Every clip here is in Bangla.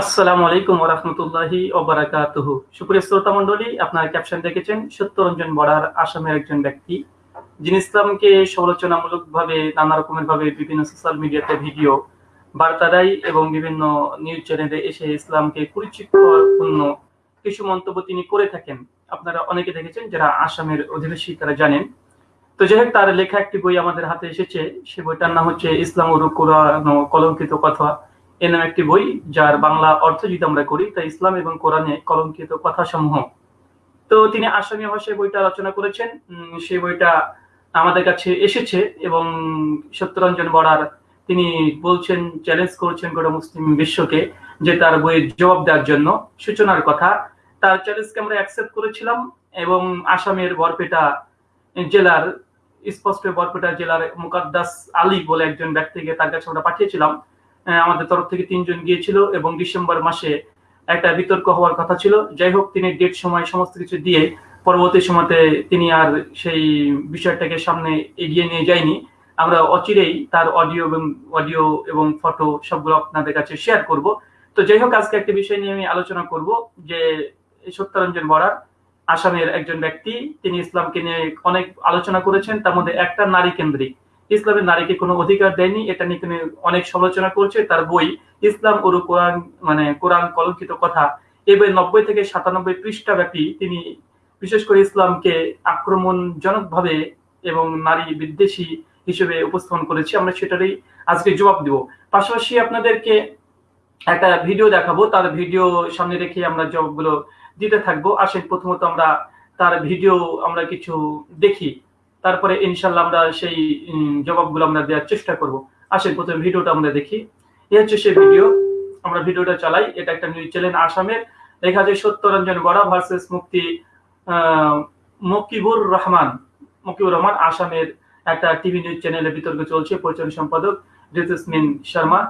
আসসালামু আলাইকুম ওরহমতুল্লাহি ওবারাকাতুহ সুপ্রিয় শ্রোতা মণ্ডলী, আপনার ক্যাপশন দেখেছেন, সত্যরঞ্জন বড়ার আসামের একজন ব্যক্তি, যিনি ইসলামকে সমালোচনামূলক নানা রকমের ভাবে বিভিন্ন সোশ্যাল মিডিয়াতে ভিডিও বার্তা দেয় এবং বিভিন্ন নিউজ চ্যানেলে এসে ইসলামকে কিছু মন্তব্য তিনি করে থাকেন। আপনারা অনেকে দেখেছেন যারা আসামের অধিবাসী, তারা জানেন। তো যাই তার লেখা একটি বই আমাদের হাতে এসেছে। সে বইটার নাম হচ্ছে ইসলাম ও ও কলঙ্কিত কথা। এ নামে একটি বই যার বাংলা অর্থ যদি আমরা করি, তা ইসলাম এবং কোরআনে কলঙ্কিত কথা সমূহ তো তিনি আসামি ভাষায় বইটা রচনা করেছেন। সেই বইটা আমাদের কাছে এসেছে এবং সত্যরঞ্জন বড়ার তিনি বলছেন চ্যালেঞ্জ করছেন গোটা মুসলিম বিশ্বকে যে তার বইয়ের জবাব দেওয়ার জন্য সূচনার কথা। তার চ্যালেঞ্জকে আমরা অ্যাকসেপ্ট করেছিলাম এবং আসামের বরপেটা জেলার, স্পষ্ট বরপেটা জেলার মুকাদ্দাস আলী বলে একজন ব্যক্তিকে তার কাছে আমরা পাঠিয়েছিলাম। আমাদের তরফ থেকে তিনজন গিয়েছিল এবং ডিসেম্বর মাসে একটা বিতর্ক হওয়ার কথা ছিল। যাই হোক, তিনি ডেট সময়, সমস্ত কিছু দিয়ে পরবর্তী সময়তে তিনি আর সেই বিষয়টাকে সামনে এগিয়ে নিয়ে যায়নি। আমরা অচিরেই তার অডিও এবং অডিও এবং ফটো সবগুলো আপনাদের কাছে শেয়ার করব। তো যাই হোক, আজকে একটা বিষয় নিয়ে আমি আলোচনা করব যে সত্যরঞ্জন বরার আসামের একজন ব্যক্তি, তিনি ইসলামকে নিয়ে অনেক আলোচনা করেছেন। তার মধ্যে একটা নারী কেন্দ্রিক। ইসলামের নারীকে কোনো অধিকার দেয়নি, এটা নিয়ে তিনি অনেক সমালোচনা করছে। তার বই ইসলাম ও কোরআন মানে কোরআন কলঙ্কিত কথা। এবার নব্বই থেকে সাতানব্বই পৃষ্ঠা ব্যাপী তিনি বিশেষ করে ইসলামকে আক্রমণজনকভাবে এবং নারী বিদ্বেষী হিসেবে উপস্থাপন করেছি। আমরা সেটারই আজকে জবাব দিব। পাশাপাশি আপনাদেরকে একটা ভিডিও দেখাবো। তার ভিডিও সামনে রেখে আমরা জবাবগুলো দিতে থাকব। আসেন, প্রথমত আমরা তার ভিডিও আমরা কিছু দেখি। তারপরে ইনশাল্লাহ আমরা সেই জবাবগুলো আমরা দেওয়ার চেষ্টা করব। আসেন, প্রথমে ভিডিওটা আমরা দেখি। এই হচ্ছে সেই ভিডিও। আমরা ভিডিওটা চালাই। এটা একটা নিউজ চ্যানেল আসামের লেখা আছে সত্যরঞ্জন গড়া ভার্সেস মুক্তি মকিবুর রহমান। মকিবুর রহমান আসামের একটা টিভি নিউজ চ্যানেলে বিতর্ক চলছে। পরিচালনা সম্পাদক ঋতুস্মিন শর্মা,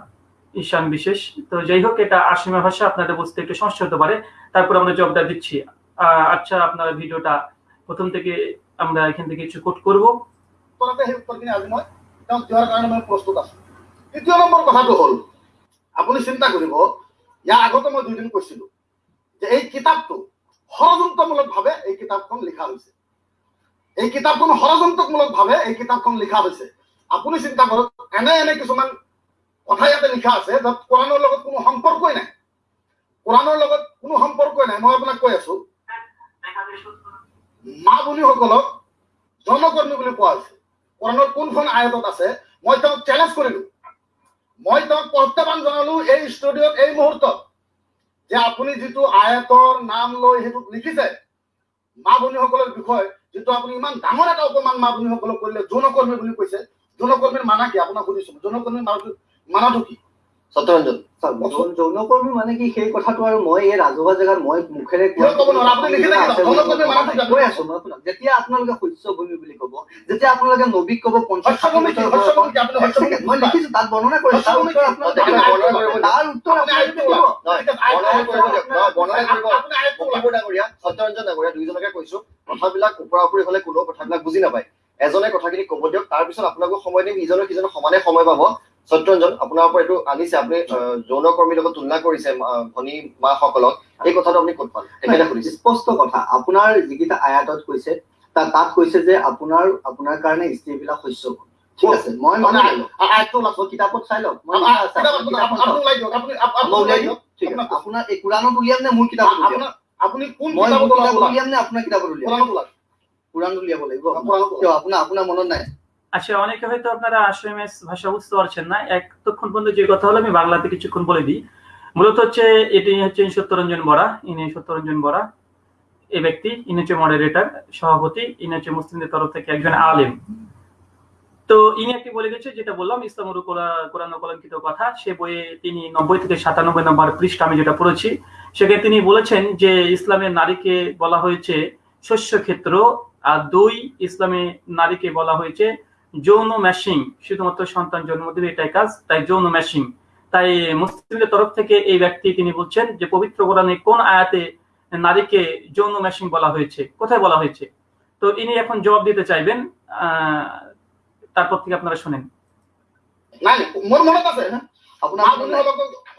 ঈশান বিশেষ। তো যাই হোক, এটা আসামি ভাষা। আপনাদের বুঝতে একটু সমস্যা হতে পারে। তারপর আমরা জবটা দিচ্ছি। আচ্ছা আপনারা ভিডিওটা প্রথম থেকে আমৰা এখান থেকে কিছু কোট কৰব। উত্তৰতে সেই উত্তৰখিনি আজি মই তেওঁক দিয়াৰ কাৰণে মই প্ৰস্তুত আছো। দ্বিতীয় নম্বৰ কথাটো হ'ল আপুনি চিন্তা কৰিব ইয়াৰ আগতে মই দুদিন কৈছিলো যে এই কিতাপটো ষড়যন্ত্ৰমূলকভাৱে এই কিতাপখন লিখা হৈছে। এই কিতাপখন ষড়যন্ত্ৰমূলকভাৱে এই কিতাপখন লিখা হৈছে। আপুনি চিন্তা কৰক এনে এনে কিছুমান কথা ইয়াতে লিখা আছে য'ত কোৰাণৰ লগত কোনো সম্পৰ্কই নাই। কোৰাণৰ লগত কোনো সম্পৰ্কই নাই মই আপোনাক কৈ আছো। মা ভনীসকলক জনকৰ্মী বুলি কোৱা হৈছে। কোৰাণৰ কোনখন আয়তত আছে মই তেওঁক চেলেঞ্জ কৰিলো। মই তেওঁক প্ৰত্যাহ্বান জনালো এই ষ্টুডিঅ'ত এই মুহূৰ্তত যে আপুনি যিটো আয়তৰ নাম লৈ সেইটোত লিখিছে মা ভনীসকলৰ বিষয়ে যিটো আপুনি ইমান ডাঙৰ এটা অপমান মা ভনীসকলক কৰিলে যৌনকৰ্মী বুলি কৈছে যৌনকৰ্মীৰ মানা কি? আপোনাক সুধিছো যৌনকৰ্মীৰ মানাটো মানাটো কি? সত্যৰঞ্জন চাওক যৌনকৰ্মী মানে কি সেই কথাটো আৰু মই এই ৰাজহুৱা জেগাত মই মুখেৰে সত্যৰঞ্জন ডাঙৰীয়া দুইজনকে কৈছো। কথাবিলাক ওপৰা ওপৰি হলে কোনো কথাবিলাক বুজি নাপায়। এজনে কথাখিনি কব দিয়ক তাৰপিছত আপোনালোকক সময় দিম ইজনে সিজনে সমানে সময় পাব। সত্যৰঞ্জন আপোনাৰ পৰা এইটো আনিছে আপুনি যৌন কৰ্মীৰ লগত তুলনা কৰিছে ভনী মাসকলক এই কথাটো আপুনি ক'ত পালে? স্পষ্ট কথা আপোনাৰ যিকেইটা আয়াতত কৈছে তাত কৈছে যে আপোনাৰ আপোনাৰ কাৰণে স্ত্ৰীবিলাক শস্য কৰে আপোনাৰ আপোনাৰ মনত নাই? আচ্ছা অনেকে হয়তো আপনারা আসামের ভাষা বুঝতে পারছেন না। এতক্ষণ পর্যন্ত যে কথা হলো, আমি বাংলাতে কিছুক্ষণ বলে দিই। মূলত হচ্ছে এটি হচ্ছে সত্যরঞ্জন বরা। ইনি সত্যরঞ্জন বরা এই ব্যক্তি। ইনি হচ্ছে মডারেটর সভাপতি। ইনি হচ্ছে মুসলিমদের তরফ থেকে একজন আলেম। তো ইনি একটি বলে গেছে, যেটা বললাম ইসলাম কোরআন কলঙ্কিত কথা। সে বইয়ে তিনি নব্বই থেকে সাতানব্বই নম্বর পৃষ্ঠা আমি যেটা পড়েছি, সেখানে তিনি বলেছেন যে ইসলামের নারীকে বলা হয়েছে শস্য ক্ষেত্র আর দুই ইসলামে নারীকে বলা হয়েছে যৌন ম্যাশিং শুধুমাত্র সন্তান জন্ম দেবে এটাই কাজ তাই যৌন ম্যাশিং তাই মুসলিমদের তরফ থেকে এই ব্যক্তি তিনি বলছেন যে পবিত্র কোরআনে কোন আয়াতে নারীকে যৌন ম্যাশিং বলা হয়েছে? কোথায় বলা হয়েছে? তো ইনি এখন জবাব দিতে চাইবেন আহ, তারপর থেকে আপনারা শোনেন। আছে আপোনাৰ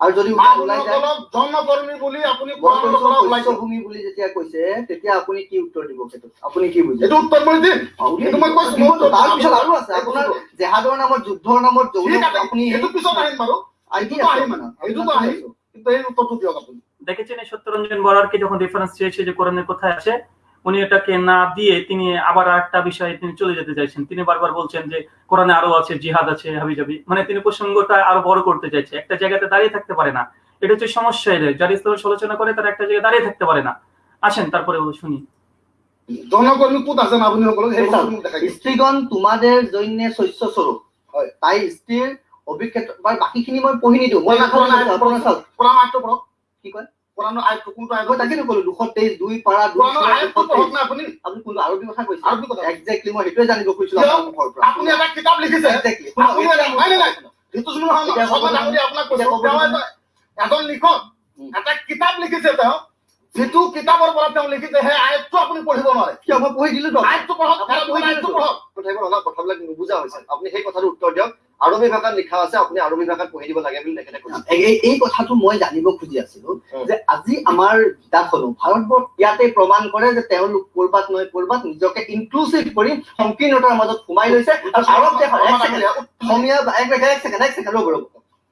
আৰু যদি ওলাই ওলাই যায় মানুহসকলক জনকৰ্মী বুলি আপুনি কোৰাণৰ পৰা ওলাই বনবংশ দিয়ক ভূমি বুলি যেতিয়া কৈছে তেতিয়া আপুনি কি উত্তৰ দিব সেইটোত আপুনি কি বুজে এইটো উত্তৰ মই দিম। অ, উলিয়াই এইটো মই দিব। কৈছো, মই উত্তৰ তাৰ দিম। পিছত আৰু আছে। আপোনাৰ জেহাদৰ নামত যুদ্ধৰ নামত আপুনি এইটো পিছত আহিম বাৰু। এইটোতো আহিম এইটোতো আহিম। কিন্তু এই উত্তৰটো দিয়ক আপুনি। দেখেছেন এই সত্যরঞ্জন বরারকে যখন রেফারেন্স চেয়েছে যে কোরআনের কোথায় আছে উনি এটাকে না দিয়ে তিনি আবার একটা বিষয়ে তিনি চলে যেতে চাইছেন। তিনি বারবার বলছেন যে কোরআনে আরও আছে জিহাদ আছে হাবিজাবি। মানে তিনি প্রসঙ্গটা আরও বড় করতে চাইছে। একটা জায়গাতে দাঁড়িয়ে থাকতে পারে না। এটা হচ্ছে সমস্যা এদের। যারা ইসলামের সমালোচনা করে তারা একটা জায়গায় দাঁড়িয়ে থাকতে পারে না। আসেন তারপরে শুনি। স্ত্ৰীগণ তোমাদের জৈন্যে শস্য স্বরূপ। তাই স্ত্ৰীৰ অভিক্ষেত্ৰ বা বাকীখিনি মই পঢ়ি নিদিওঁ মই কি কয়? কোৰআনৰ আয়াত কোনটো আয়াত তাকে কলো দুশ তেইছ দুই পাৰা দুই কোৰআনৰ আপুনি। আপুনি কোনটো আৰবী কথা কৈছে? আৰবী কথা। এক্সেক্টলি মই সেইটোৱে জানিব খুজিছিলো আপুনি এটা কিতাপ লিখিছে। আপুনি এজন লিখক এটা কিতাপ লিখিছে তেওঁ যিটো কিতাপৰ পৰা তেওঁ লিখিছে সেই আয়াতটো আপুনি পঢ়িব নোৱাৰে। কিয় মই পঢ়ি দিলো আয়াতটো পঢ়ক কথাবিলাক নুবুজা হৈছে। আপুনি সেই কথাটো উত্তৰ দিয়ক। আৰবী ভাষাত লিখা আছে আপুনি আৰবী ভাষাত পঢ়ি দিব লাগে বুলি তেখেতে কৈছে এই- কথাটো মই জানিব খুজি আছিলো। যে আজি আমাৰ কিতাপখনো ভাৰতবৰ্ষ ইয়াতে প্ৰমাণ কৰে যে তেওঁলোক কৰবাত নহয় কৰবাত নিজকে ইনক্লুচিভ কৰি সংকীৰ্ণতাৰ মাজত সোমাই লৈছে। আৰু আৰৱ দেশৰ অসমীয়া বা- এক ছেকেণ্ড এক ছেকেণ্ড এক ছেকেণ্ড ৰ'ব ৰ'ব।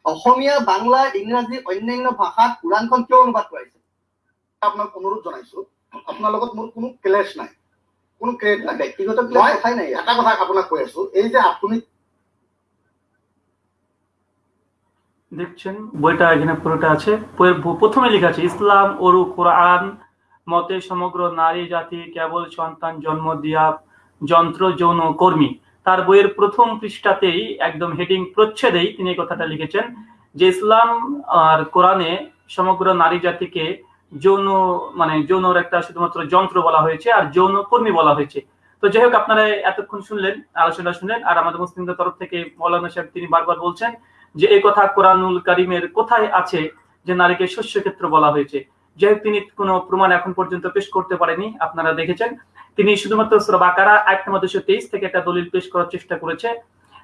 অসমীয়া বাংলা ইংৰাজী অন্যান্য ভাষাত কোৰাণখন কিয় অনুবাদ কৰাইছে? আপোনাক অনুৰোধ জনাইছো আপোনাৰ লগত মোৰ কোনো ক্লেশ নাই। কোনো ক্ৰেড নাই। ব্যক্তিগত ক্লাছ কথাই নাই। এটা কথা আপোনাক কৈ আছো এই যে আপুনি দেখছেন, বইটা এখানে পুরোটা আছে। প্রথমে লেখা আছে, ইসলাম, ওরু, কোরআন, মতে সমগ্র নারী, জাতি, কেবল সন্তান, জন্ম দিয়া যন্ত্র, যৌন, কর্মী। তার বইয়ের প্রথম পৃষ্ঠাতেই একদম হেডিং প্রচ্ছেদেই তিনি এই কথাটা লিখেছেন যে, ইসলাম আর কোরআনে সমগ্র নারী জাতিকে যৌন মানে যৌনর একটা শুধুমাত্র যন্ত্র বলা হয়েছে আর যৌন কর্মী বলা হয়েছে। তো যাই হোক, আপনারা এতক্ষণ শুনলেন, আলোচনা শুনলেন, আর আমাদের মুসলিমদের তরফ থেকে মৌলানা সাহেব তিনি বারবার বলছেন যে এই কথা কোরআনুল কারিমের কোথায় আছে যে নারীকে শস্য ক্ষেত্র বলা হয়েছে? যেহেতু তিনি কোনো প্রমাণ এখন পর্যন্ত পেশ করতে পারেনি, আপনারা দেখেছেন। তিনি শুধুমাত্র সূরা বাকারা, আয়াত নম্বর দুশো তেইশ থেকে একটা দলিল পেশ করার চেষ্টা করেছে।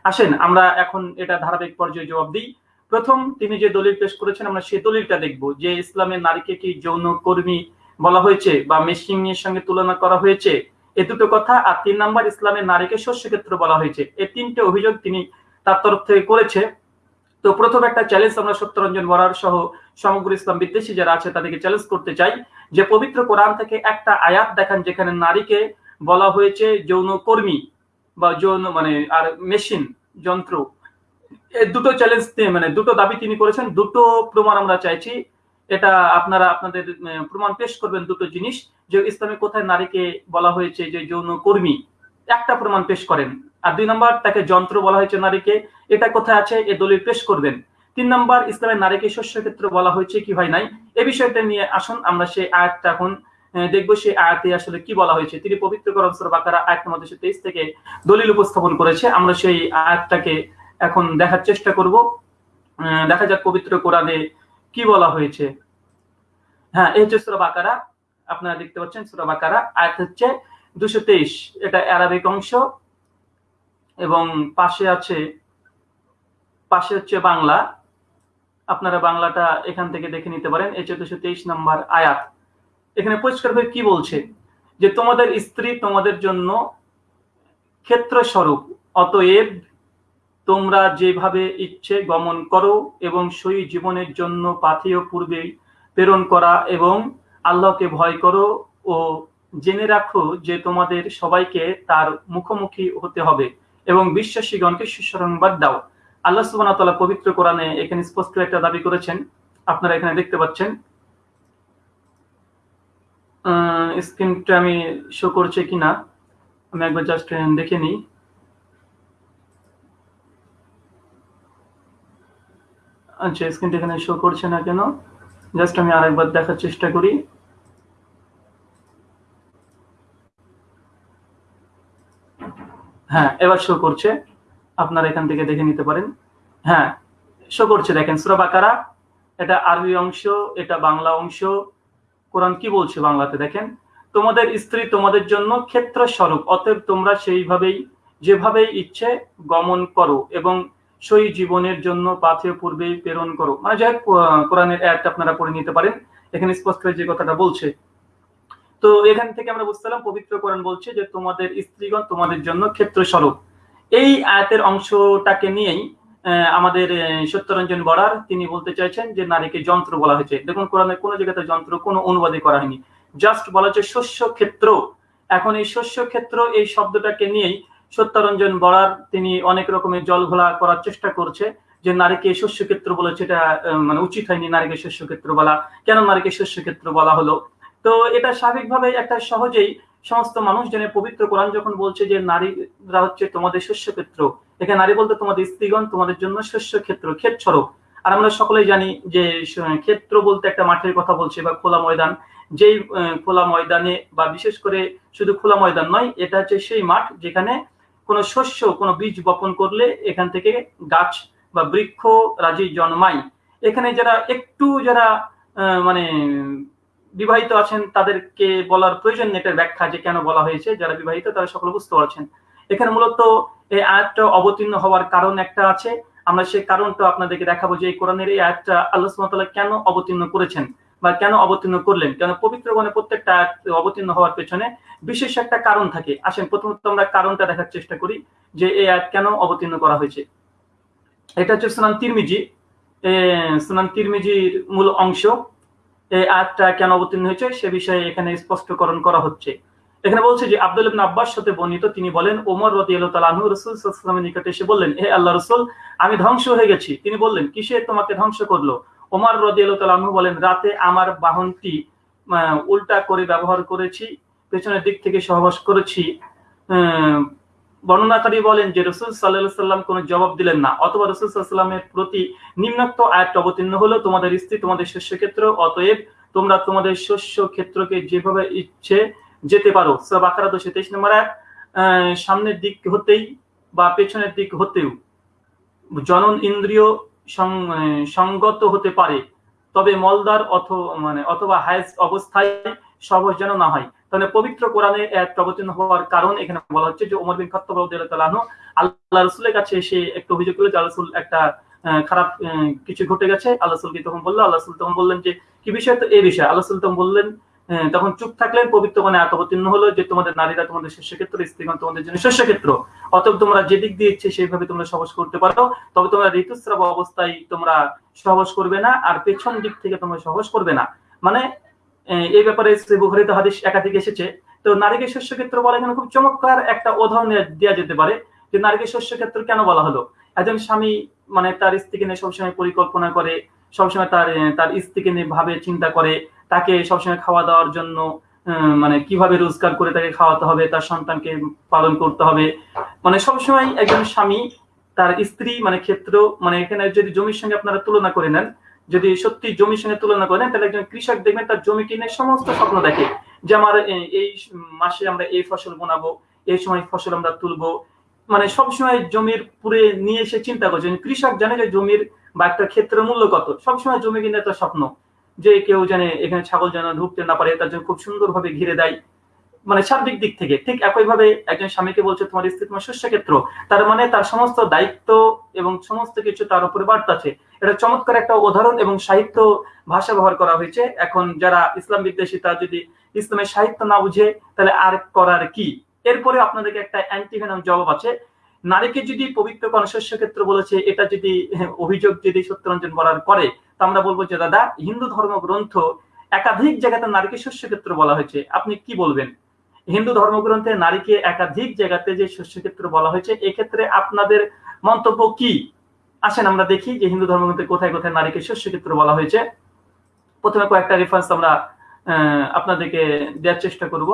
আসেন, আমরা এখন এটা ধারাবাহিক পর্যায়ে জবাব দিই। প্রথম, তিনি যে দলিল পেশ করেছেন, আমরা সেই দলিলটা দেখব যে ইসলামের নারীকে কি যৌন কর্মী বলা হয়েছে বা মেশিং এর সঙ্গে তুলনা করা হয়েছে? এ দুটো কথা। আর তিন নাম্বার ইসলামের নারীকে শস্য ক্ষেত্র বলা হয়েছে। এই তিনটে অভিযোগ তিনি তার তরফ থেকে করেছে। তো প্রথম একটা চ্যালেঞ্জ আমরা সত্যরঞ্জন বরার সহ সমগ্র ইসলাম বিদ্বেষী যারা আছে তাদেরকে চ্যালেঞ্জ করতে চাই যে পবিত্র কোরআন থেকে একটা আয়াত দেখান যেখানে নারীকে বলা হয়েছে যৌন কর্মী বা যৌন মানে আর মেশিন যন্ত্র। দুটো চ্যালেঞ্জ মানে দুটো দাবি তিনি করেছেন, দুটো প্রমাণ আমরা চাইছি। এটা আপনারা আপনাদের প্রমাণ পেশ করবেন দুটো জিনিস, যে ইসলামে কোথায় নারীকে বলা হয়েছে যে যৌন কর্মী। একটা প্রমাণ পেশ করেন। আর দুই নম্বর, তাকে যন্ত্র বলা হয়েছে নারীকে। এটা কোথায় আছে? এ দলিল পেশ করবেন। তিন নম্বর, ইসলামের নারীকে শস্য ক্ষেত্র বলা হয়েছে কি হয় নাই? এ বিষয়টা নিয়ে আসুন, আমরা সেই আয়াতটা এখন দেখব সেই আয়াতে আসলে কি বলা হয়েছে। তিনি পবিত্র করম বাকারা, আয়াত নম্বর দুশো তেইশ থেকে দলিল উপস্থাপন করেছে। আমরা সেই আয়াতটাকে এখন দেখার চেষ্টা করব। দেখা যাক পবিত্র কোরআনে কি বলা হয়েছে। হ্যাঁ এই হচ্ছে বাকারা। আপনারা দেখতে পাচ্ছেন বাকারা, আয়াত হচ্ছে দুশো তেইশ। এটা অ্যারাবিক অংশ। এবং পাশে আছে, পাশে হচ্ছে বাংলা। আপনারা বাংলাটা এখান থেকে দেখে নিতে পারেন। এই চোদ্দশো তেইশ নম্বর আয়াত। এখানে পরিষ্কারভাবে কি বলছে? যে তোমাদের স্ত্রী তোমাদের জন্য ক্ষেত্র স্বরূপ অতএব তোমরা যেভাবে ইচ্ছে গমন করো এবং সই জীবনের জন্য পাথেয় পূর্বে প্রেরণ করা এবং আল্লাহকে ভয় করো ও জেনে রাখো যে তোমাদের সবাইকে তার মুখোমুখি হতে হবে। এবং বিশ্বাসীগণকে সুসংবাদ দাও। আল্লাহ সুবহানাহু ওয়া তাআলা পবিত্র কোরআনে এখানে স্পষ্ট একটা দাবি করেছেন। আপনারা এখানে দেখতে পাচ্ছেন। স্ক্রিনটা আমি শো করছে কিনা? আমি একবার জাস্ট দেখে নিই। আচ্ছা স্ক্রিনটা এখানে শো করছে না কেন? জাস্ট আমি আরেকবার দেখার চেষ্টা করি। হ্যাঁ এবার শো করছে। আপনারা এখান থেকে দেখে নিতে পারেন। হ্যাঁ শো করছে দেখেন সুরা বাকারা এটা আরবি অংশ এটা বাংলা অংশ। কোরআন কি বলছে বাংলাতে দেখেন? তোমাদের স্ত্রী তোমাদের জন্য ক্ষেত্র স্বরূপ অতএব তোমরা সেইভাবেই যেভাবেই ইচ্ছে গমন করো এবং সই জীবনের জন্য পাথে পূর্বেই প্রেরণ করো। মানে যাই হোক, কোরআনের একটা আপনারা পড়ে নিতে পারেন। এখানে স্পষ্ট যে কথাটা বলছে তো এখান থেকে আমরা বুঝতে পারলাম পবিত্র কোরআন বলছে যে তোমাদের স্ত্রীগণ তোমাদের জন্য ক্ষেত্র স্বরূপ এই আয়াতের অংশটাকে নিয়েই আমাদের সত্যরঞ্জন বড়ার তিনি বলতে চাইছেন যে নারীকে যন্ত্র বলা হয়েছে। দেখুন কোরআনের কোনো জায়গাতে যন্ত্র, কোনো অনুবাদই করা হয়নি। জাস্ট বলা হচ্ছে শস্য ক্ষেত্র এখন এই শস্য ক্ষেত্র এই শব্দটাকে নিয়েই সত্যরঞ্জন বড়ার তিনি অনেক রকমের জল ঘোলা করার চেষ্টা করছে যে নারীকে শস্য ক্ষেত্র বলেছে এটা মানে উচিত হয়নি নারীকে শস্য ক্ষেত্র বলা। কেন নারীকে শস্য ক্ষেত্র বলা হলো? তো এটা স্বাভাবিকভাবে একটা সহজেই সমস্ত মানুষ জেনে পবিত্র কোরআন যখন বলছে যে নারীরা হচ্ছে তোমাদের শস্য ক্ষেত্র এখানে নারী বলতে তোমাদের স্ত্রীগণ তোমাদের জন্য শস্য ক্ষেত্র ক্ষেত স্বরূপ। আর আমরা সকলেই জানি যে ক্ষেত্র বলতে একটা মাঠের কথা বলছে বা খোলা ময়দান। যেই খোলা ময়দানে বা বিশেষ করে শুধু খোলা ময়দান নয়, এটা হচ্ছে সেই মাঠ যেখানে কোনো শস্য, কোনো বীজ বপন করলে এখান থেকে গাছ বা বৃক্ষ রাজি জন্মায়। এখানে যারা একটু যারা মানে বিবাহিত আছেন তাদেরকে বলার প্রয়োজন এটার ব্যাখ্যা যে কেন বলা হয়েছে। যারা বিবাহিত তারা সকলে বুঝতে পারছেন। এখানে মূলত এই আয়াতটা অবতীর্ণ হওয়ার কারণ একটা আছে। আমরা সেই কারণটা আপনাদেরকে দেখাবো যে এই কোরআনের এই আয়াতটা আল্লাহ তাআলা কেন অবতীর্ণ করেছেন বা কেন অবতীর্ণ করলেন। কেন পবিত্র গণে প্রত্যেকটা অবতীর্ণ হওয়ার পেছনে বিশেষ একটা কারণ থাকে। আসেন, প্রথমত আমরা কারণটা দেখার চেষ্টা করি যে এই আয়াত কেন অবতীর্ণ করা হয়েছে। এটা হচ্ছে সুনান তিরমিজি। সুনান তিরমিজির মূল অংশ। এই আয়াতটা কেন অবতীর্ণ হয়েছে? সে বিষয়ে এখানে স্পষ্টকরণ করা হচ্ছে। এখানে বলছে যে, আব্দুল ইবনে আব্বাস সাথে বর্ণিত তিনি বলেন, ওমর তাআলা আনহু রাসূল ওয়াসাল্লামের নিকটে এসে বললেন, হে আল্লাহ রাসূল, আমি ধ্বংস হয়ে গেছি। তিনি বললেন, কিসে তোমাকে ধ্বংস করল? ওমর তাআলা আনহু বলেন, রাতে আমার বাহনটি উল্টা করে ব্যবহার করেছি, পেছনের দিক থেকে সহবাস করেছি বর্ণনাকারী বলেন যে রসুল সাল্লাহ সাল্লাম কোনো জবাব দিলেন না, অথবা রসুল সাল্লামের প্রতি নিম্নোক্ত আয়াতটা অবতীর্ণ হলো, তোমাদের স্ত্রী তোমাদের শস্য ক্ষেত্র, অতএব তোমরা তোমাদের শস্য ক্ষেত্রকে যেভাবে ইচ্ছে যেতে পারো। বাকারা দুশো তেইশ নম্বর এক সামনের দিক হতেই বা পেছনের দিক হতেও জনন ইন্দ্রিয় সঙ্গত হতে পারে, তবে মলদার অথ মানে অথবা হায়েস অবস্থায় সহজ যেন না হয়। তাহলে পবিত্র কোরআনে প্রবচন হওয়ার কারণ এখানে বলা হচ্ছে যে ওমর বিন খাত্তাব রাদিয়াল্লাহু আল্লাহ রাসূলের কাছে এসে একটু অভিযোগ করল যে রাসূল একটা খারাপ কিছু ঘটে গেছে। আল্লাহ রাসূলকে তখন বলল? আল্লাহ রাসূল তখন বললেন যে, কি বিষয়? তো এই বিষয়। আল্লাহ রাসূল তখন বললেন তখন চুপ থাকলেন পবিত্র এত অবতীর্ণ হলো যে, তোমাদের নারীরা তোমাদের শস্য ক্ষেত্র স্ত্রীগণ তোমাদের জন্য ক্ষেত্র অতএব তোমরা যেদিক দিয়ে ইচ্ছে সেইভাবে তোমরা সহবাস করতে পারো। তবে তোমরা ঋতুস্রাব অবস্থায় তোমরা সহবাস করবে না, আর পেছন দিক থেকে তোমরা সহবাস করবে না। মানে এই ব্যাপারে শ্রী হাদিস একাধিক এসেছে। তো নারীকে শস্য ক্ষেত্র বলা এখানে খুব চমৎকার একটা উদাহরণ দেওয়া যেতে পারে যে নারীকে শস্য ক্ষেত্র কেন বলা হলো? একজন স্বামী মানে তার স্ত্রীকে নিয়ে সবসময় পরিকল্পনা করে, সবসময় তার তার স্ত্রীকে নিয়ে ভাবে চিন্তা করে, তাকে সবসময় খাওয়া দাওয়ার জন্য মানে কীভাবে রোজগার করে তাকে খাওয়াতে হবে, তার সন্তানকে পালন করতে হবে। মানে সবসময় একজন স্বামী তার স্ত্রী মানে ক্ষেত্র মানে এখানে যদি জমির সঙ্গে আপনারা তুলনা করে নেন যদি সত্যি জমির সঙ্গে তুলনা করেন, তাহলে একজন কৃষক দেখবেন তার জমি কিনে সমস্ত স্বপ্ন দেখে যে আমার এই মাসে আমরা এই ফসল বোনাবো, এই সময় ফসল আমরা তুলবো। মানে সবসময় জমির পুরে নিয়ে এসে চিন্তা করছে। কৃষক জানে যে জমির বা একটা ক্ষেত্রের মূল্য কত। সবসময় জমি কিনে তার স্বপ্ন যে কেউ জানে এখানে ছাগল যেন ঢুকতে না পারে, তার জন্য খুব সুন্দরভাবে ঘিরে দেয়। মানে সার্বিক দিক থেকে ঠিক একইভাবে একজন স্বামীকে বলছে, তোমার স্ত্রী তোমার শস্য ক্ষেত্র তার মানে তার সমস্ত দায়িত্ব এবং সমস্ত কিছু তার উপরে বার্তা আছে। এটা চমৎকার একটা উদাহরণ এবং সাহিত্য ভাষা ব্যবহার করা হয়েছে। এখন যারা ইসলাম বিদ্বেষী, তারা যদি ইসলামের সাহিত্য না বুঝে, তাহলে আর করার কি? এরপরে আপনাদেরকে একটা অ্যান্টিভেনম জবাব আছে। নারীকে যদি পবিত্র কনশস্য ক্ষেত্র বলেছে, এটা যদি অভিযোগ যদি সত্যরঞ্জন বলার করে, তো আমরা বলব যে, দাদা, হিন্দু ধর্মগ্রন্থ একাধিক জায়গাতে নারীকে শস্য ক্ষেত্র বলা হয়েছে। আপনি কি বলবেন? হিন্দু ধর্মগ্রন্থে নারীকে একাধিক জায়গাতে যে শস্য ক্ষেত্র বলা হয়েছে, এক্ষেত্রে আপনাদের মন্তব্য কি? আসেন, আমরা দেখি যে হিন্দু ধর্মগ্রন্থে কোথায় কোথায় নারীকে শস্য ক্ষেত্র বলা হয়েছে। প্রথমে কয়েকটা রেফারেন্স আমরা আপনাদেরকে দেওয়ার চেষ্টা করব।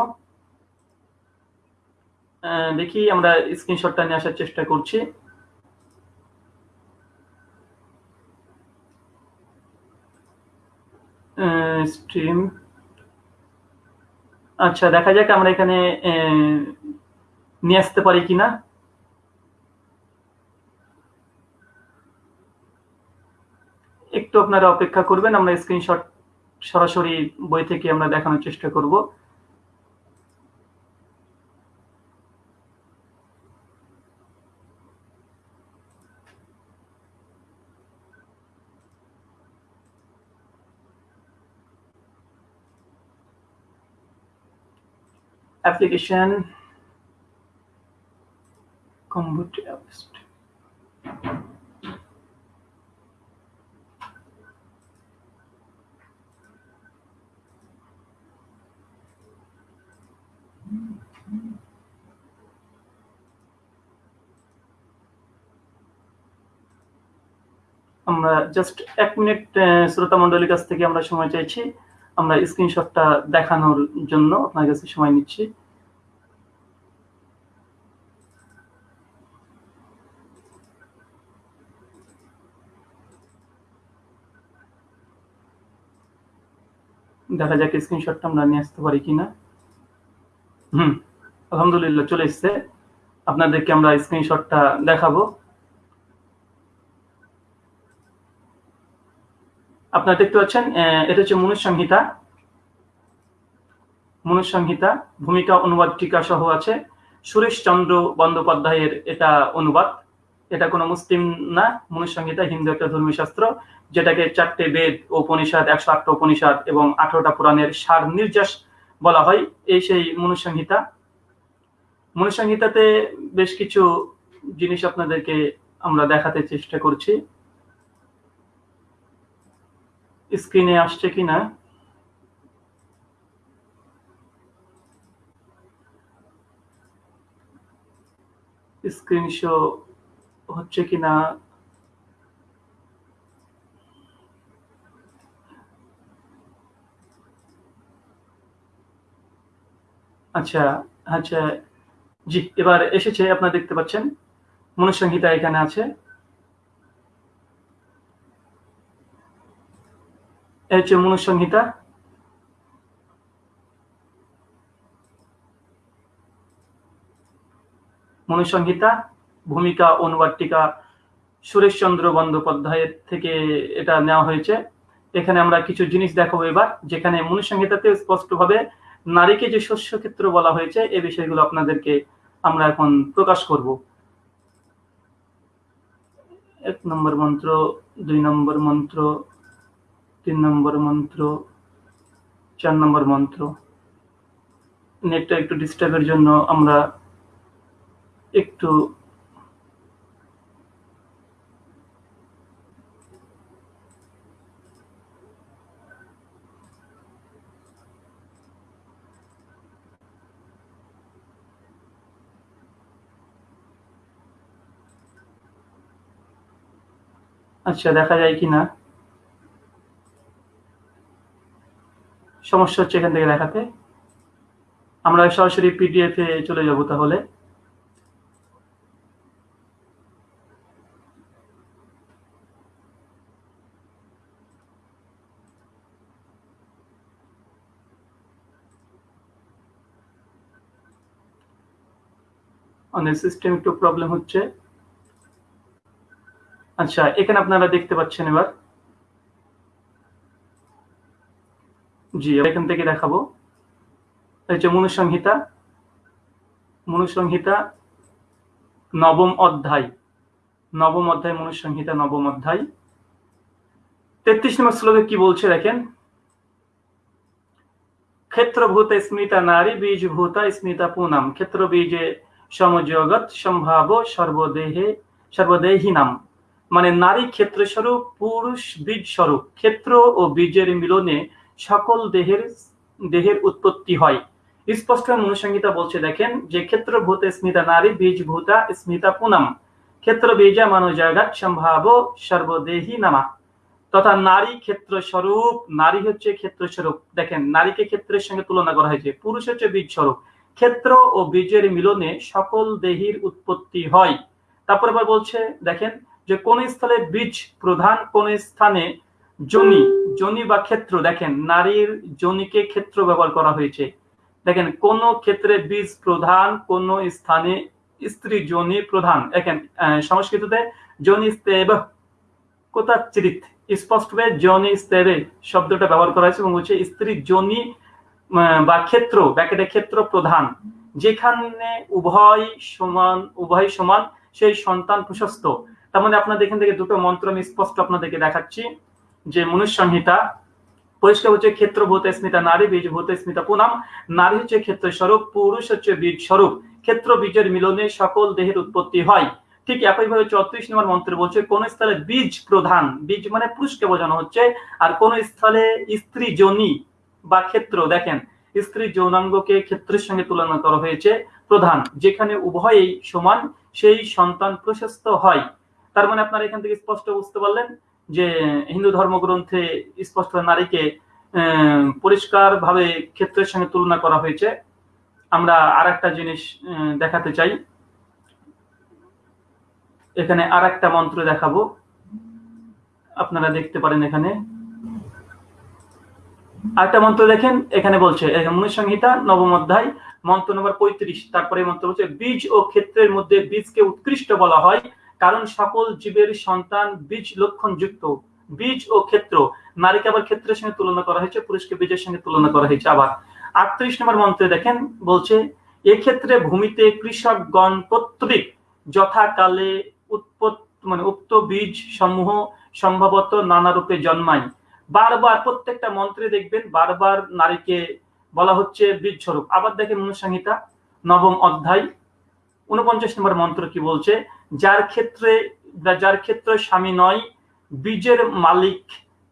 দেখি, আমরা স্ক্রিনশটটা নিয়ে আসার চেষ্টা করছি। স্ট্রিম আচ্ছা দেখা যাক আমরা এখানে নিয়ে আসতে পারি কিনা। একটু আপনারা অপেক্ষা করবেন, আমরা স্ক্রিনশট সরাসরি বই থেকে আমরা দেখানোর চেষ্টা করব computer apps. আমরা জাস্ট এক মিনিট শ্রোতা মন্ডলীর কাছ থেকে আমরা সময় চাইছি। আমরা স্ক্রিনশটটা দেখানোর জন্য আপনার কাছে সময় নিচ্ছি। দেখা যাক স্ক্রিনশটটা আমরা নিয়ে আসতে পারি কিনা। হুম, আলহামদুলিল্লাহ চলে এসছে। আপনাদেরকে আমরা স্ক্রিনশটটা দেখাবো। আপনারা দেখতে পাচ্ছেন এটা হচ্ছে মনুসংহিতা মনুসংহিতা ভূমিকা, অনুবাদ, টিকা সহ আছে। সুরেশ চন্দ্র বন্দ্যোপাধ্যায়ের এটা অনুবাদ। এটা কোনো মুসলিম না মনুসংহিতা হিন্দু একটা ধর্মীয় শাস্ত্র যেটাকে চারটে বেদ, উপনিষদ, একশো আটটা উপনিষদ এবং আঠারোটা পুরাণের সার নির্যাস বলা হয়, এই সেই মনুসংহিতা মনুসংহিতাতে বেশ কিছু জিনিস আপনাদেরকে আমরা দেখাতে চেষ্টা করছি। স্ক্রিনে আসছে কিনা? স্ক্রিন শো হচ্ছে কিনা? আচ্ছা আচ্ছা জি, এবার এসেছে, আপনারা দেখতে পাচ্ছেন। মনুসংহিতা এখানে আছে। এই হচ্ছে মনুসংহিতা মনুসংহিতা ভূমিকা অনুবাদটিকা সুরেশচন্দ্র বন্দ্যোপাধ্যায়ের থেকে এটা নেওয়া হয়েছে। এখানে আমরা কিছু জিনিস দেখাবো এবার, যেখানে মনুসংহিতাতে স্পষ্টভাবে নারীকে যে শস্য ক্ষেত্র বলা হয়েছে এই বিষয়গুলো আপনাদেরকে আমরা এখন প্রকাশ করব। এক নম্বর মন্ত্র, দুই নম্বর মন্ত্র তিন নম্বর মন্ত্র, চার নম্বর মন্ত্র। নেটটা একটু ডিস্টার্বের জন্য আমরা একটু আচ্ছা দেখা যায় কিনা? সমস্যা হচ্ছে এখান থেকে দেখাতে। আমরা সরাসরি পিডিএফ এ চলে যাব তাহলে। অনেক সিস্টেম একটু প্রবলেম হচ্ছে। আচ্ছা এখানে আপনারা দেখতে পাচ্ছেন এবার। জি এখান থেকে দেখাবো। এই হচ্ছে মনুসংহিতা মনুসংহিতা নবম অধ্যায়। নবম অধ্যায় মনুসংহিতা নবম অধ্যায়। তেত্রিশ নম্বর শ্লোকে কি বলছে দেখেন? ক্ষেত্রভূত স্মৃতা নারী, বীজভূতা স্মৃতা পুনাম। ক্ষেত্র বীজে সমজগৎ, সম্ভাব সর্বদেহে সর্বদেহী নাম মানে নারী ক্ষেত্র স্বরূপ পুরুষ বীজ স্বরূপ ক্ষেত্র ও বীজের মিলনে সকল দেহের দেহের উৎপত্তি হয়। স্পষ্ট মনুসংহিতা বলছে, দেখেন, যে ক্ষেত্র ভূত স্মিতা নারী, বীজ ভূতা স্মিতা পুনম। ক্ষেত্র বীজা মানব জাগাত সম্ভাব সর্বদেহী নামা। তথা নারী ক্ষেত্র স্বরূপ, নারী হচ্ছে ক্ষেত্র স্বরূপ। দেখেন, নারীকে ক্ষেত্রের সঙ্গে তুলনা করা হয়েছে, পুরুষ হচ্ছে বীজ স্বরূপ। ক্ষেত্র ও বীজের মিলনে সকল দেহির উৎপত্তি হয়। তারপর আবার বলছে, দেখেন, যে কোন স্থলে বীজ প্রধান, কোন স্থানে জনি জনি বা ক্ষেত্র, দেখেন, নারীর জনিকে ক্ষেত্র ব্যবহার করা হয়েছে। দেখেন, কোন ক্ষেত্রে বীজ প্রধান, কোন স্থানে স্ত্রী জনি প্রধান। দেখেন সংস্কৃততে জনি স্তেব কোথাচিরিত স্পষ্টভাবে জনি স্তরে শব্দটা ব্যবহার করা হয়েছে এবং বলছে স্ত্রী জনি বা ক্ষেত্র, ব্যাকেটে ক্ষেত্র প্রধান। যেখানে উভয় সমান উভয় সমান, সেই সন্তান প্রশস্ত। তার মানে আপনাদের এখান থেকে দুটো মন্ত্র আমি স্পষ্ট আপনাদেরকে দেখাচ্ছি। যে মনুষ সংহিতা, পরিষ্কার হচ্ছে ক্ষেত্র ভূত স্মিতা, নারী বীজ ভূত স্মিতা, পুনাম, নারী হচ্ছে ক্ষেত্র স্বরূপ, পুরুষ হচ্ছে বীজ স্বরূপ। ক্ষেত্র বীজের মিলনে সকল দেহের উৎপত্তি হয়। ঠিক একইভাবে চৌত্রিশ নম্বর মন্ত্রে বলছে, কোন স্থলে বীজ প্রধান, বীজ মানে পুরুষকে বোঝানো হচ্ছে, আর কোন স্থলে স্ত্রী জনি বা ক্ষেত্র, দেখেন, স্ত্রী যৌনাঙ্গকে ক্ষেত্রের সঙ্গে তুলনা করা হয়েছে, প্রধান, যেখানে উভয়ই সমান, সেই সন্তান প্রশস্ত হয়। তার মানে আপনারা এখান থেকে স্পষ্ট বুঝতে পারলেন? যে হিন্দু ধর্মগ্রন্থে স্পষ্ট নারীকে পরিষ্কার ভাবে ক্ষেত্রের সঙ্গে তুলনা করা হয়েছে। আমরা আর একটা জিনিস দেখাতে চাই। এখানে আর একটা মন্ত্র দেখাবো। আপনারা দেখতে পারেন এখানে। আরেকটা মন্ত্র দেখেন, এখানে বলছে মনুসংহিতা, নবম অধ্যায়, মন্ত্র নম্বর পঁয়ত্রিশ। তারপরে মন্ত্র বলছে, বীজ ও ক্ষেত্রের মধ্যে বীজকে উৎকৃষ্ট বলা হয়। কারণ সকল জীবের সন্তান বীজ লক্ষণ যুক্ত বীজ ও ক্ষেত্র। নারীকে আবার ক্ষেত্রের সঙ্গে তুলনা করা হয়েছে, পুরুষকে বীজের সঙ্গে তুলনা করা হয়েছে আবার। আটত্রিশ নম্বর মন্ত্রে দেখেন, বলছে, এক্ষেত্রে ভূমিতে কৃষকগণ কর্তৃক যথাকালে উৎপত্ত মানে উক্ত বীজ সমূহ সম্ভবত নানা রূপে জন্মায়। বারবার প্রত্যেকটা মন্ত্রে দেখবেন, বারবার নারীকে বলা হচ্ছে বীজ স্বরূপ আবার দেখেন মনুসংহিতা, নবম অধ্যায় উনপঞ্চাশ নম্বর মন্ত্র কি বলছে? যার ক্ষেত্রে যার ক্ষেত্রে স্বামী নয়, বীজের মালিক।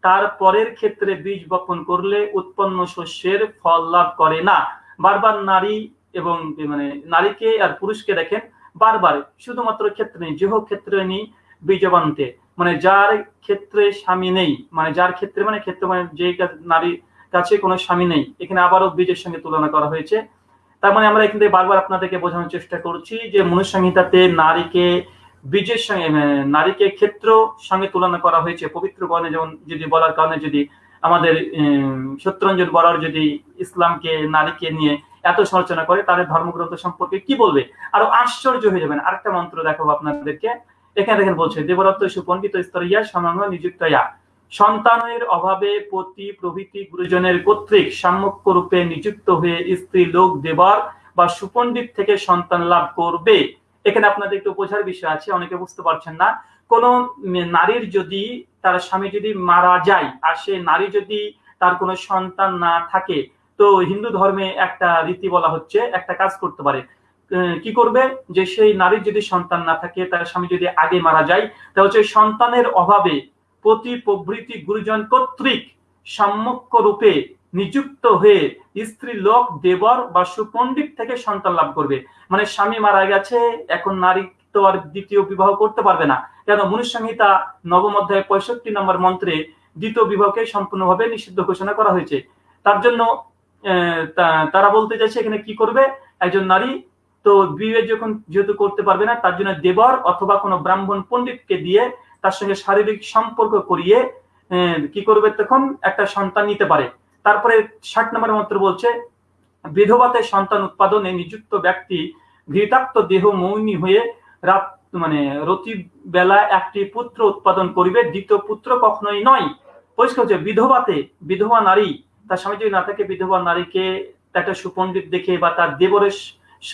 তার পরের ক্ষেত্রে বীজ বপন করলে উৎপন্ন শস্যের ফল লাভ করে না। বারবার নারী এবং মানে নারীকে আর পুরুষকে দেখেন, বারবার, শুধুমাত্র ক্ষেত্রে নেই, যেহ ক্ষেত্রে নেই, বীজবান্তে। মানে যার ক্ষেত্রে স্বামী নেই মানে যার ক্ষেত্রে মানে ক্ষেত্রে মানে যে নারীর কাছে কোনো স্বামী নেই, এখানে আবারও বীজের সঙ্গে তুলনা করা হয়েছে। তার মানে আমরা এখান থেকে বারবার আপনাদেরকে বোঝানোর চেষ্টা করছি যে মনুসংহিতাতে নারীকে বীজের সঙ্গে নারীকে ক্ষেত্র সঙ্গে তুলনা করা হয়েছে। পবিত্র গণে যেমন যদি বলার কারণে যদি আমাদের সত্যরঞ্জন বরার যদি ইসলামকে, নারীকে নিয়ে এত সমালোচনা করে, তাদের ধর্মগ্রন্থ সম্পর্কে কি বলবে? আরও আশ্চর্য হয়ে যাবেন। আরেকটা মন্ত্র দেখাবো আপনাদেরকে। এখানে দেখেন বলছে, দেবরত্ব সুপণ্ডিত স্তরিয়া সমাঙ্গ নিযুক্ত ইয়া। সন্তানের অভাবে পতি প্রভৃতি গুরুজনের কর্তৃক সাম্যক্য রূপে নিযুক্ত হয়ে স্ত্রী লোক দেবার বা সুপণ্ডিত থেকে সন্তান লাভ করবে। এখানে আপনাদের একটু বোঝার বিষয় আছে, অনেকে বুঝতে পারছেন না। কোন নারীর যদি তার স্বামী যদি মারা যায় আর সে নারী যদি তার কোনো সন্তান না থাকে, তো হিন্দু ধর্মে একটা রীতি বলা হচ্ছে, একটা কাজ করতে পারে। কি করবে? যে সেই নারীর যদি সন্তান না থাকে, তার স্বামী যদি আগে মারা যায়, তাহলে হচ্ছে সন্তানের অভাবে প্রতি প্রভৃতি গুরুজন কর্তৃক সাম্যক্য রূপে নিযুক্ত হয়ে স্ত্রী লোক, দেবর বা সুপণ্ডিত থেকে সন্তান লাভ করবে। মানে স্বামী মারা গেছে, এখন নারী তো আর দ্বিতীয় বিবাহ করতে পারবে না। কেন? মনুসংহিতা নবম অধ্যায় পঁয়ষট্টি নম্বর মন্ত্রে দ্বিতীয় বিবাহকে সম্পূর্ণভাবে নিষিদ্ধ ঘোষণা করা হয়েছে। তার জন্য তারা বলতে চাইছে এখানে কি করবে? একজন নারী তো বিয়ে যখন যেহেতু করতে পারবে না, তার জন্য দেবর অথবা কোনো ব্রাহ্মণ পণ্ডিতকে দিয়ে তার সঙ্গে শারীরিক সম্পর্ক করিয়ে কি করবে তখন? একটা সন্তান নিতে পারে। তারপরে ষাট নম্বর মন্ত্র বলছে, বিধবাতে সন্তান উৎপাদনে নিযুক্ত ব্যক্তি ঘৃতাক্ত দেহ মৌনী হয়ে রাত মানে রতি বেলা একটি পুত্র উৎপাদন করিবে, দ্বিতীয় পুত্র কখনোই নয়। পরিষ্কার হচ্ছে, বিধবাতে বিধবা নারী, তার স্বামী যদি না থাকে, বিধবা নারীকে একটা সুপণ্ডিত দেখে বা তার দেবরের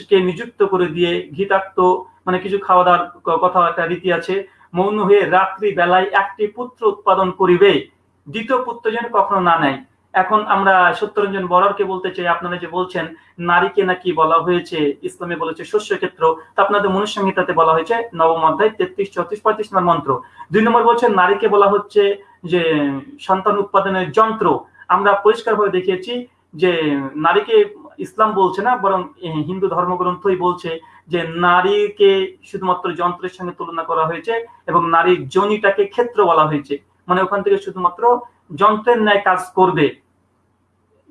কে নিযুক্ত করে দিয়ে ঘৃতাক্ত মানে কিছু খাওয়া দাওয়ার কথা একটা রীতি আছে মৌন হয়ে রাত্রি বেলায় একটি পুত্র উৎপাদন করিবে। দ্বিতীয় পুত্র যেন কখনো না নেয়। এখন আমরা সত্যরঞ্জন বরারকে বলতে চাই, আপনারা যে বলছেন, নারীকে নাকি বলা হয়েছে, ইসলামে বলেছে শস্য ক্ষেত্র, তা আপনাদের মনুসংহিতাতে বলা হয়েছে, নবম অধ্যায়, তেত্রিশ, চৌত্রিশ, পঁয়ত্রিশ নম্বর মন্ত্র। দুই নম্বর বলছেন, নারীকে বলা হচ্ছে যে সন্তান উৎপাদনের যন্ত্র। আমরা পরিষ্কারভাবে দেখিয়েছি যে নারীকে ইসলাম বলছে না, বরং হিন্দু ধর্মগ্রন্থই বলছে যে নারীকে শুধুমাত্র যন্ত্রের সঙ্গে তুলনা করা হয়েছে এবং নারীর জনিটাকে ক্ষেত্র বলা হয়েছে। মানে ওখান থেকে শুধুমাত্র যন্ত্রের ন্যায় কাজ করবে।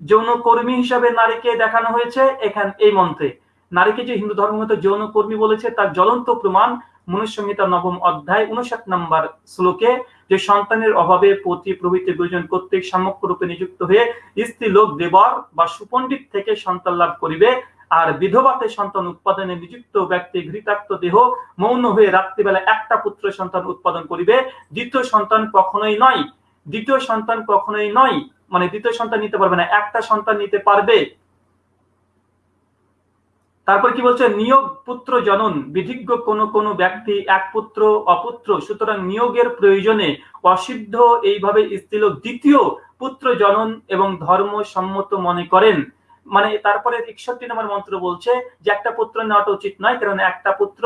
যৌন কর্মী হিসাবে নারীকে দেখানো হয়েছে এখান, এই মন্ত্রে। নারীকে যে হিন্দু ধর্মগত যৌন কর্মী বলেছে, তার জ্বলন্ত প্রমাণ মনুসংহিতা নবম অধ্যায় উনষাট নম্বর শ্লোকে, যে সন্তানের অভাবে পতি প্রভৃতি দুজন কর্তৃক সামক্য রূপে নিযুক্ত হয়ে স্ত্রী লোক দেবর বা সুপণ্ডিত থেকে সন্তান লাভ করিবে আর বিধবাতে সন্তান উৎপাদনে নিযুক্ত ব্যক্তি ঘৃতাক্ত দেহ মৌন হয়ে রাত্রিবেলা একটা পুত্র সন্তান উৎপাদন করিবে। দ্বিতীয় সন্তান কখনোই নয়। দ্বিতীয় সন্তান কখনোই নয়। মানে দ্বিতীয় সন্তান নিতে পারবে না, একটা সন্তান নিতে পারবে। তারপর কি বলছে? নিয়োগ পুত্র জনন। বিধিজ্ঞ কোন কোন ব্যক্তি এক পুত্র, অপুত্র। সুতরাং নিয়োগের প্রয়োজনে অসিদ্ধ এইভাবে স্ত্রীলোক দ্বিতীয় পুত্র জনন এবং ধর্ম সম্মত মনে করেন। মানে তারপরে একষট্টি নম্বর মন্ত্র বলছে যে একটা পুত্র নেওয়াটা উচিত নয়, কারণ একটা পুত্র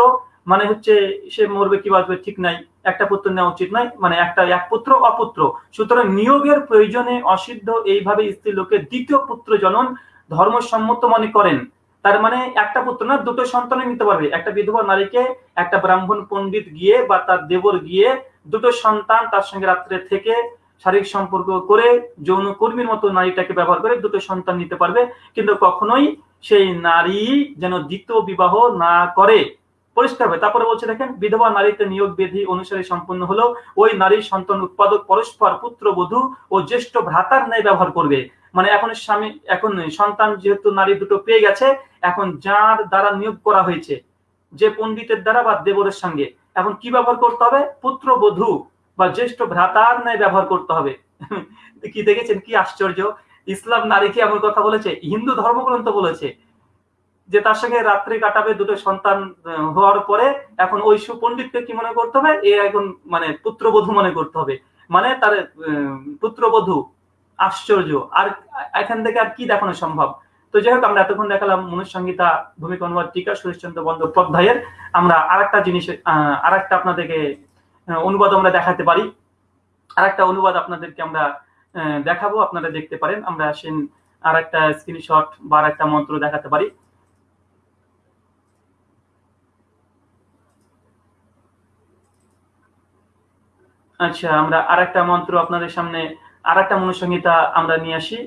মানে হচ্ছে সে মরবে কি বাঁচবে ঠিক নাই। একটা পুত্র নেওয়া উচিত নয় মানে একটা, এক পুত্র অপুত্র। সুতরাং নিয়োগের প্রয়োজনে অসিদ্ধ এইভাবে স্ত্রী লোকের দ্বিতীয় পুত্র জনন ধর্মসম্মত মনে করেন। তার মানে একটা পুত্র না, দুটো সন্তান নিতে পারবে। একটা বিধবা নারীকে, একটা ব্রাহ্মণ পণ্ডিত গিয়ে বা তার দেবর গিয়ে দুটো সন্তান তার সঙ্গে রাত্রে থেকে শারীরিক সম্পর্ক করে যৌন কর্মীর মতো নারীটাকে ব্যবহার করে দুটো সন্তান নিতে পারবে, কিন্তু কখনোই সেই নারী যেন দ্বিতীয় বিবাহ না করে। পরিষ্কার হবে তারপরে বলছে দেখেন, বিধবা নারীতে নিয়োগ বিধি অনুসারে সম্পন্ন হলো ওই নারীর সন্তান উৎপাদক পরস্পর পুত্রবধূ ও জ্যেষ্ঠ ভ্রাতার ন্যায় ব্যবহার করবে। মানে এখন স্বামী, এখন সন্তান যেহেতু নারী দুটো পেয়ে গেছে, এখন যার দ্বারা নিয়োগ করা হয়েছে, যে পণ্ডিতের দ্বারা বা দেবরের সঙ্গে, এখন কি ব্যবহার করতে হবে? পুত্রবধূ। বা জ্যেষ্ঠ ভ্রাতার ন্যায় ব্যবহার করতে হবে। কি দেখেছেন? কি আশ্চর্য? ইসলাম নারীকে এমন কথা বলেছে? হিন্দু ধর্মগ্রন্থ বলেছে যে তার সঙ্গে রাত্রি কাটাবে দুটো সন্তান হওয়ার পরে এখন ওই সুপণ্ডিতকে কি মনে করতে হবে? এ এখন মানে পুত্রবধূ মনে করতে হবে। মানে তার পুত্রবধূ আশ্চর্য। আর এখান থেকে আর কি দেখানো সম্ভব? তো যাই হোক আমরা এতক্ষণ দেখালাম মনুসংহিতা অনুবাদ টিকা সুরেশচন্দ্র বন্দ্যোপাধ্যায়ের। আমরা আরেকটা জিনিস আহ, আরেকটা আপনাদেরকে অনুবাদ আমরা দেখাতে পারি। আর একটা অনুবাদ আপনাদেরকে আমরা দেখাবো, আপনারা দেখতে পারেন। আমরা আসেন আর একটা স্ক্রিনশট বা আর একটা মন্ত্র দেখাতে পারি। আচ্ছা আমরা আরেকটা মন্ত্র আপনাদের সামনে, আরেকটা মনুসংহিতা আমরা নিয়ে আসি।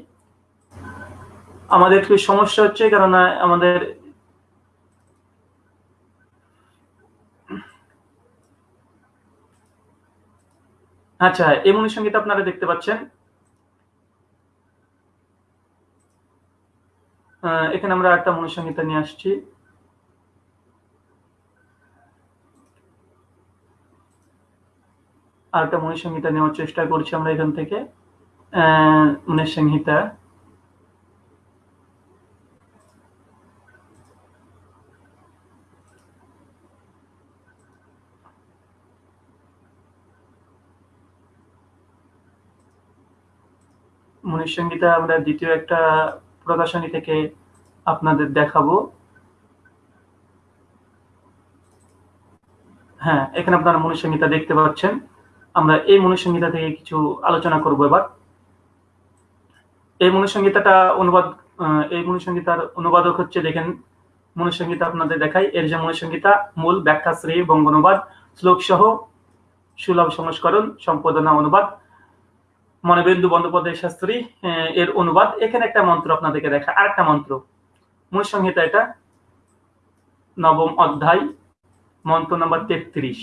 আমাদের একটু সমস্যা হচ্ছে কারণ আমাদের আচ্ছা এই সংগীত আপনারা দেখতে পাচ্ছেন। এখানে আমরা একটা মনুসংহিতা নিয়ে আসছি। আর একটা মনুসংহিতা নেওয়ার চেষ্টা করছি আমরা এখান থেকে। মনুসংহিতা মনুসংহিতা আমরা দ্বিতীয় একটা প্রকাশনী থেকে আপনাদের দেখাবো। হ্যাঁ এখানে আপনারা মনুসংহিতা দেখতে পাচ্ছেন। আমরা এই মনুসংহিতা থেকে কিছু আলোচনা করব এবার। এই মনুসংহিতাটা অনুবাদ এই মনুসংহিতার অনুবাদক হচ্ছে, দেখেন মনুসংহিতা আপনাদের দেখাই। এর যে মনুসংহিতা মূল ব্যাখ্যা শ্রী বঙ্গানুবাদ শ্লোক সহ সুলভ সংস্করণ, সম্পাদনা অনুবাদ। মনোবেন্দু বন্দ্যোপাধ্যায় শাস্ত্রী এর অনুবাদ। এখানে একটা মন্ত্র আপনাদেরকে দেখা আর একটা মন্ত্র। মূল সংহিতা এটা। নবম অধ্যায়, মন্ত্র নম্বর তেত্রিশ।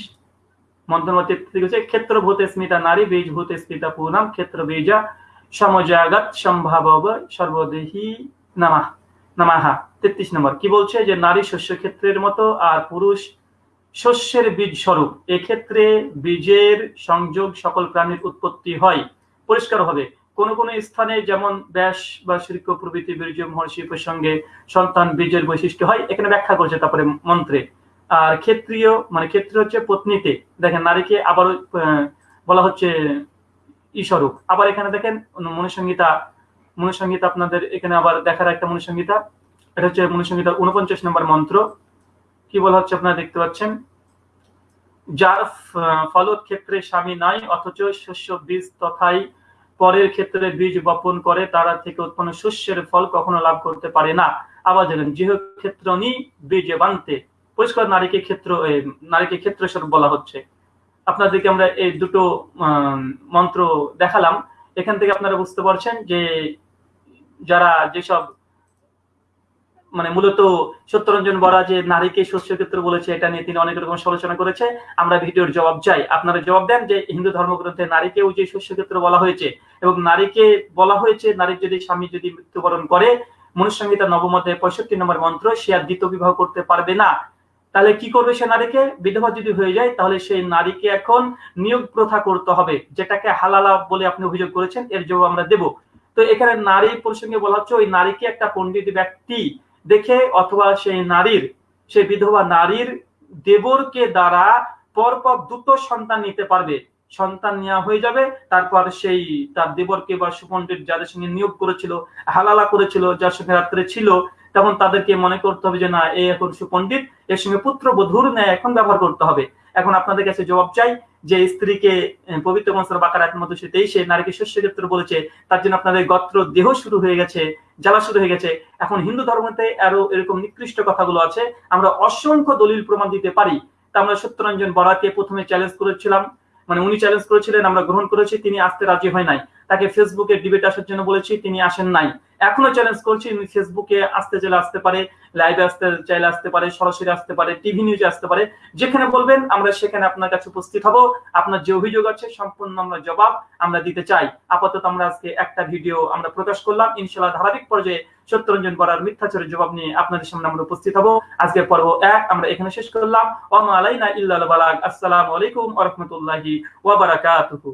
মন্ত্র নম্বর তেত্রিশ হচ্ছে, ক্ষেত্র ভূতে স্মিতা নারী, বীজ ভূতে স্মিতা পূর্ণাম ক্ষেত্র বীজা সমজাগত সম্ভাবব সর্বদেহী নামাহ নামাহা তেত্রিশ নম্বর। কি বলছে? যে নারী শস্য ক্ষেত্রের মতো আর পুরুষ শস্যের বীজ স্বরূপ। এক্ষেত্রে বীজের সংযোগ সকল প্রাণীর উৎপত্তি হয়। পরিষ্কার হবে। কোন কোন স্থানে যেমন ব্যাস বা শৃক প্রভৃতি, বীর্য, মহর্ষি প্রসঙ্গে সন্তান বীজের বৈশিষ্ট্য হয়, এখানে ব্যাখ্যা করছে তারপরে মন্ত্রে। আর ক্ষেত্রীয় মানে ক্ষেত্র হচ্ছে পত্নীতে। দেখেন, নারীকে আবার বলা হচ্ছে ঈস্বরূপ আবার এখানে দেখেন, মনুসংহিতা মনুসংহিতা আপনাদের এখানে আবার দেখার একটা মনুসংহিতা। এটা হচ্ছে মনুসংহিতার উনপঞ্চাশ নম্বর মন্ত্র। কি বলা হচ্ছে আপনারা দেখতে পাচ্ছেন? যার ফলত ক্ষেত্রে স্বামী নাই, অথচ শস্য বীজ তথাই পরের ক্ষেত্রে বীজ বপন করে, তারা থেকে উৎপন্ন শস্যের ফল কখনো লাভ করতে পারে না। আবার জানেন যেহ ক্ষেত্র নি বীজে বানতে। পরিষ্কার নারীকে ক্ষেত্র নারীকে ক্ষেত্র স্বরূপ বলা হচ্ছে। আপনাদেরকে আমরা এই দুটো মন্ত্র দেখালাম। এখান থেকে আপনারা বুঝতে পারছেন যে যারা যেসব মানে মূলত সত্যরঞ্জন বরা যে নারীকে শস্য ক্ষেত্র বলেছে, এটা নিয়ে তিনি অনেক রকম সমালোচনা করেছে। আমরা ভিডিওর জবাব চাই। আপনারা জবাব দেন যে হিন্দু ধর্মগ্রন্থে নারীকেও যে শস্য ক্ষেত্র বলা হয়েছে এবং নারীকে বলা হয়েছে, নারীর যদি স্বামী যদি মৃত্যুবরণ করে মনুসংহিতা নবমতে পঁয়ষট্টি নম্বর মন্ত্র, সে আর দ্বিতীয় বিবাহ করতে পারবে না। তাহলে কি করবে সে নারীকে? বিধবা যদি হয়ে যায়, তাহলে সেই নারীকে এখন নিয়োগ প্রথা করতে হবে, যেটাকে হালালা বলে আপনি অভিযোগ করেছেন, এর জবাব আমরা দেব। তো এখানে নারী প্রসঙ্গে বলা হচ্ছে, ওই নারীকে একটা পণ্ডিত ব্যক্তি দেখে অথবা সেই নারীর, সেই বিধবা নারীর দেবরকে দ্বারা পরপর দুটো সন্তান নিতে পারবে। সন্তান নেওয়া হয়ে যাবে, তারপর সেই, তার দেবরকে বা সুপণ্ডিত যাদের সঙ্গে নিয়োগ করেছিল, হালালা করেছিল, যার সঙ্গে রাত্রে ছিল, তখন তাদেরকে মনে করতে হবে যে, না, এ এখন সুপণ্ডিত, এর সঙ্গে পুত্র বধুর ন্যায় এখন ব্যবহার করতে হবে। এখন আপনাদের কাছে জবাব চাই যে স্ত্রীকে পবিত্র মনসার বাকার এক সে তেইশে নারীকে শস্য ক্ষেত্র বলেছে, তার জন্য আপনাদের গত্র দেহ শুরু হয়ে গেছে, জ্বালা শুরু হয়ে গেছে। এখন হিন্দু ধর্মতে আরও এরকম নিকৃষ্ট কথাগুলো আছে। আমরা অসংখ্য দলিল প্রমাণ দিতে পারি। তা আমরা সত্যরঞ্জন বরাকে প্রথমে চ্যালেঞ্জ করেছিলাম। মানে উনি চ্যালেঞ্জ করেছিলেন, আমরা গ্রহণ করেছি, তিনি আসতে রাজি হয় নাই। তাকে ফেসবুকে ডিবেট আসার জন্য বলেছি, তিনি আসেন নাই। এখনও চ্যালেঞ্জ করছি ফেসবুকে আসতে চাইলে আসতে পারে লাইভে আসতে চাইলে আসতে পারে, সরাসরি আসতে পারে টিভি নিউজে আসতে পারে, যেখানে বলবেন আমরা সেখানে আপনার কাছে উপস্থিত হব। আপনার যে অভিযোগ আছে, সম্পূর্ণ আমরা জবাব আমরা দিতে চাই। আপাতত আমরা আজকে একটা ভিডিও আমরা প্রকাশ করলাম। ইনশাল্লাহ ধারাবাহিক পর্যায়ে সত্যরঞ্জন বরার মিথ্যাচারের জবাব নিয়ে আপনাদের সামনে আমরা উপস্থিত হব। আজকে পর্ব এক, আমরা এখানে শেষ করলাম। ওয়া আলাইনা ইল্লাল বালাগ। আসসালামু আলাইকুম ওয়া রাহমাতুল্লাহি ওয়া বারাকাতুহু।